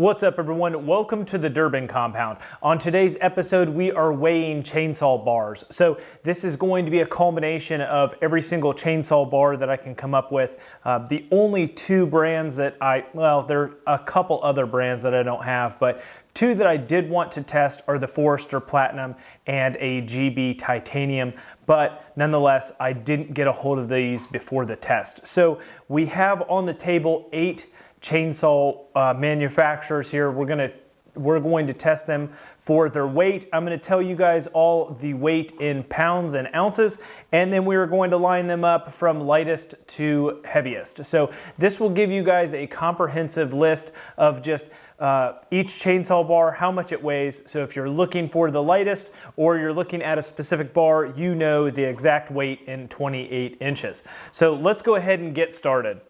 What's up everyone? Welcome to the Durbin Compound. On today's episode, we are weighing chainsaw bars. So this is going to be a culmination of every single chainsaw bar that I can come up with. Uh, the only two brands that I, well, there are a couple other brands that I don't have, but Two that I did want to test are the Forester Platinum and a GB Titanium, but nonetheless, I didn't get a hold of these before the test. So we have on the table eight chainsaw uh, manufacturers here. We're gonna we're going to test them for their weight. I'm going to tell you guys all the weight in pounds and ounces, and then we're going to line them up from lightest to heaviest. So this will give you guys a comprehensive list of just uh, each chainsaw bar, how much it weighs. So if you're looking for the lightest or you're looking at a specific bar, you know the exact weight in 28 inches. So let's go ahead and get started.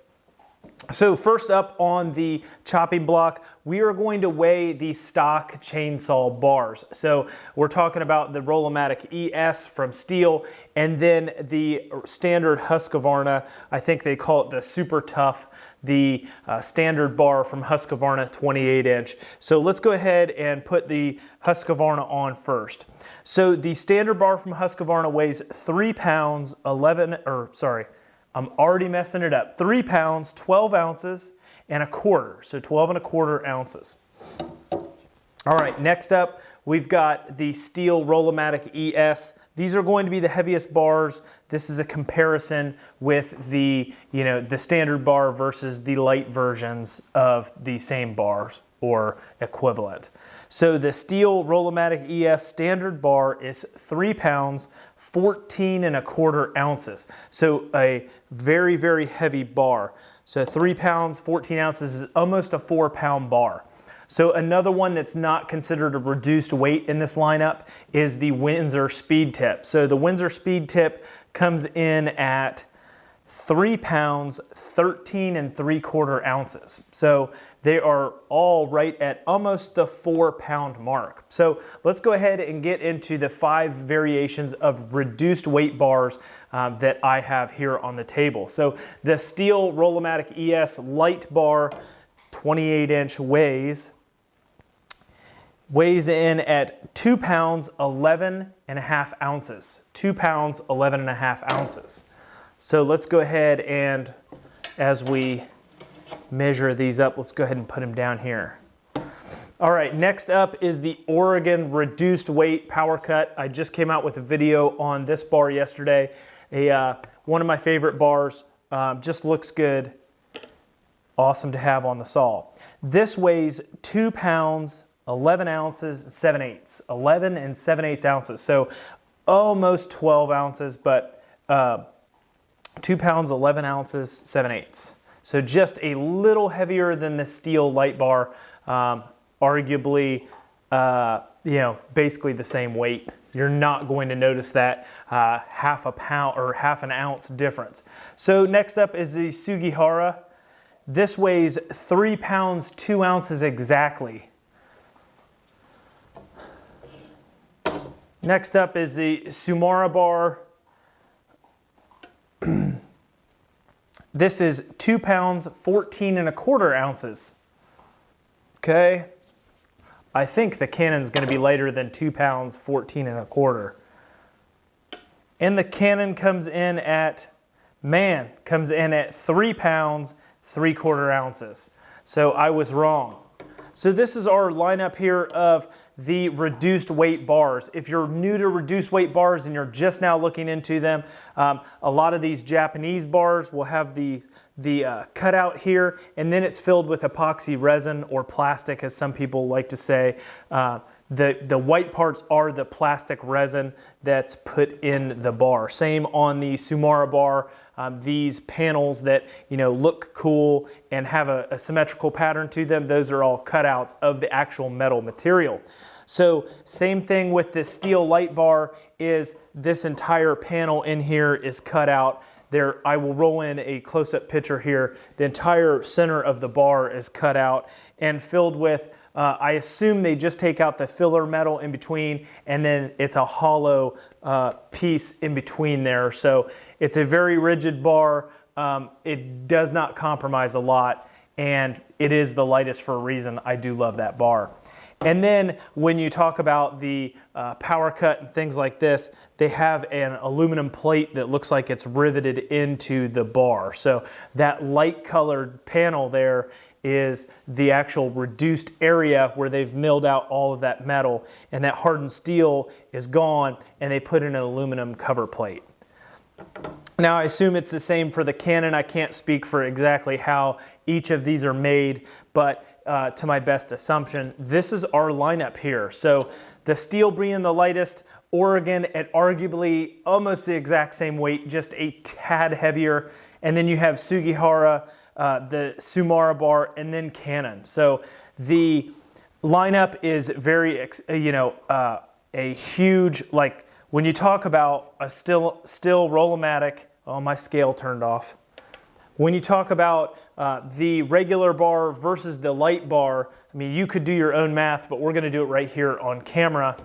So first up on the chopping block, we are going to weigh the stock chainsaw bars. So we're talking about the Rollomatic ES from Stihl and then the standard Husqvarna, I think they call it the Super Tough, the uh, standard bar from Husqvarna 28 inch. So let's go ahead and put the Husqvarna on first. So the standard bar from Husqvarna weighs three pounds, 11, or sorry, I'm already messing it up. Three pounds, 12 ounces, and a quarter. So 12 and a quarter ounces. All right, next up, we've got the Stihl Rollomatic ES. These are going to be the heaviest bars. This is a comparison with the, you know, the standard bar versus the light versions of the same bars or equivalent. So the Stihl Rollomatic ES standard bar is three pounds, 14 and a quarter ounces. So a very, very heavy bar. So three pounds, 14 ounces is almost a four pound bar. So another one that's not considered a reduced weight in this lineup is the Windsor Speed Tip. So the Windsor Speed Tip comes in at three pounds, 13 and three quarter ounces. So they are all right at almost the four pound mark. So let's go ahead and get into the five variations of reduced weight bars um, that I have here on the table. So the Stihl Rollomatic ES light bar, 28 inch weighs, weighs in at two pounds, 11 and a half ounces. Two pounds, 11 and a half ounces. So let's go ahead and as we measure these up, let's go ahead and put them down here. All right, next up is the Oregon Reduced Weight Power Cut. I just came out with a video on this bar yesterday. A, uh, one of my favorite bars, um, just looks good. Awesome to have on the saw. This weighs two pounds, 11 ounces, 7 eighths. 11 and 7 eighths ounces. So almost 12 ounces, but uh, 2 pounds, 11 ounces, 7 eighths. So just a little heavier than the Stihl light bar, um, arguably, uh, you know, basically the same weight. You're not going to notice that uh, half a pound or half an ounce difference. So next up is the Sugihara. This weighs three pounds, two ounces exactly. Next up is the Tsumura bar. This is two pounds, 14 and a quarter ounces. Okay. I think the cannon's gonna be lighter than two pounds, 14 and a quarter. And the cannon comes in at, man, comes in at three pounds, three quarter ounces. So I was wrong. So this is our lineup here of the reduced weight bars. If you're new to reduced weight bars and you're just now looking into them, um, a lot of these Japanese bars will have the, the uh, cutout here and then it's filled with epoxy resin or plastic as some people like to say. Uh, the, the white parts are the plastic resin that's put in the bar. Same on the Tsumura bar. Um, these panels that you know look cool and have a, a symmetrical pattern to them, those are all cutouts of the actual metal material. So same thing with the Stihl light bar is this entire panel in here is cut out. There, I will roll in a close-up picture here. The entire center of the bar is cut out and filled with uh, I assume they just take out the filler metal in between and then it's a hollow uh, piece in between there. So it's a very rigid bar. Um, it does not compromise a lot and it is the lightest for a reason. I do love that bar. And then when you talk about the uh, power cut and things like this, they have an aluminum plate that looks like it's riveted into the bar. So that light colored panel there is the actual reduced area where they've milled out all of that metal and that hardened steel is gone and they put in an aluminum cover plate. Now I assume it's the same for the Cannon. I can't speak for exactly how each of these are made, but uh, to my best assumption, this is our lineup here. So the Stihl being the lightest, Oregon at arguably almost the exact same weight, just a tad heavier. And then you have Sugihara, uh, the Tsumura bar, and then Cannon. So the lineup is very, uh, you know, uh, a huge, like when you talk about a Stihl, Stihl Rollomatic, oh, my scale turned off. When you talk about uh, the regular bar versus the light bar, I mean, you could do your own math, but we're gonna do it right here on camera.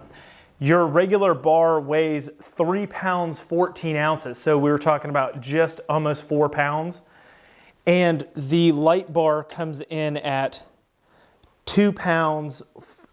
Your regular bar weighs three pounds, 14 ounces. So we were talking about just almost four pounds. And the light bar comes in at two pounds,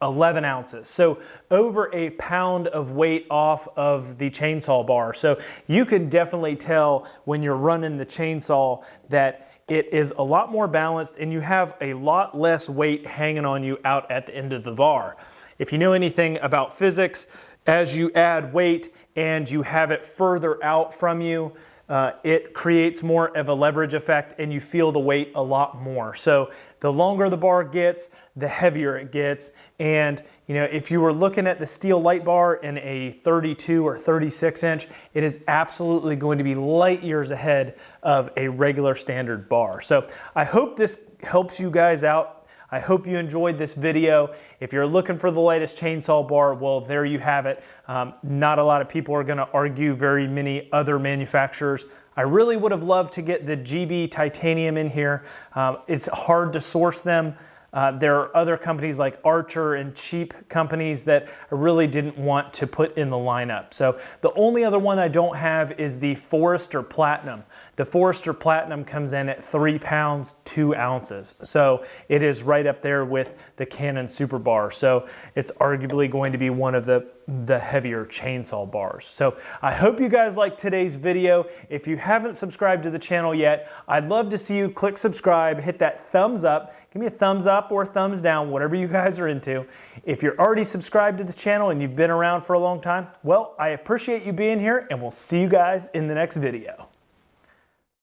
11 ounces. So over a pound of weight off of the chainsaw bar. So you can definitely tell when you're running the chainsaw that it is a lot more balanced and you have a lot less weight hanging on you out at the end of the bar. If you know anything about physics, as you add weight and you have it further out from you, uh, it creates more of a leverage effect and you feel the weight a lot more. So the longer the bar gets, the heavier it gets. And you know, if you were looking at the Stihl light bar in a 32 or 36 inch, it is absolutely going to be light years ahead of a regular standard bar. So I hope this helps you guys out I hope you enjoyed this video. If you're looking for the latest chainsaw bar, well, there you have it. Um, not a lot of people are gonna argue very many other manufacturers. I really would have loved to get the GB titanium in here. Um, it's hard to source them. Uh, there are other companies like Archer and cheap companies that I really didn't want to put in the lineup. So the only other one I don't have is the Forester Platinum. The Forester Platinum comes in at three pounds, two ounces. So it is right up there with the Cannon Super Bar. So it's arguably going to be one of the the heavier chainsaw bars. So I hope you guys liked today's video. If you haven't subscribed to the channel yet, I'd love to see you click subscribe, hit that thumbs up, give me a thumbs up or thumbs down, whatever you guys are into. If you're already subscribed to the channel and you've been around for a long time, well, I appreciate you being here and we'll see you guys in the next video.